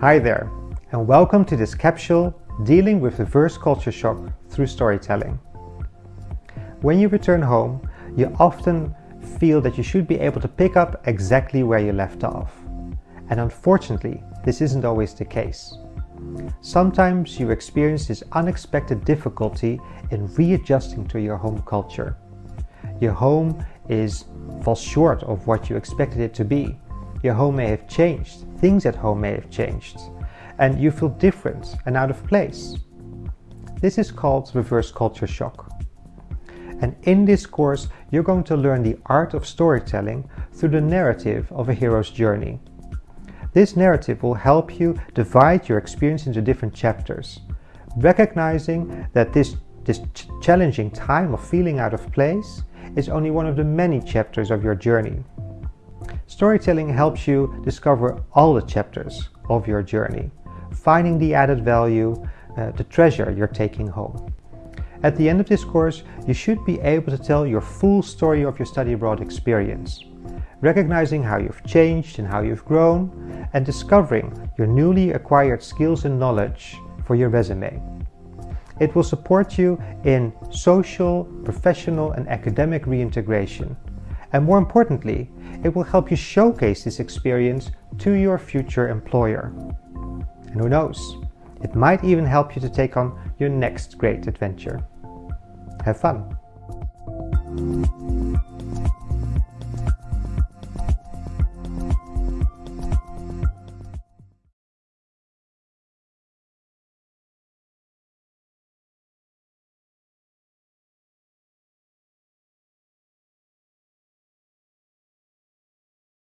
Hi there, and welcome to this capsule dealing with reverse culture shock through storytelling. When you return home, you often feel that you should be able to pick up exactly where you left off. And unfortunately, this isn't always the case. Sometimes you experience this unexpected difficulty in readjusting to your home culture. Your home is falls short of what you expected it to be. Your home may have changed, things at home may have changed, and you feel different and out of place. This is called reverse culture shock. And in this course, you're going to learn the art of storytelling through the narrative of a hero's journey. This narrative will help you divide your experience into different chapters, recognizing that this, this ch challenging time of feeling out of place is only one of the many chapters of your journey. Storytelling helps you discover all the chapters of your journey, finding the added value, uh, the treasure you're taking home. At the end of this course, you should be able to tell your full story of your study abroad experience, recognizing how you've changed and how you've grown, and discovering your newly acquired skills and knowledge for your resume. It will support you in social, professional, and academic reintegration. And more importantly, it will help you showcase this experience to your future employer. And who knows, it might even help you to take on your next great adventure. Have fun!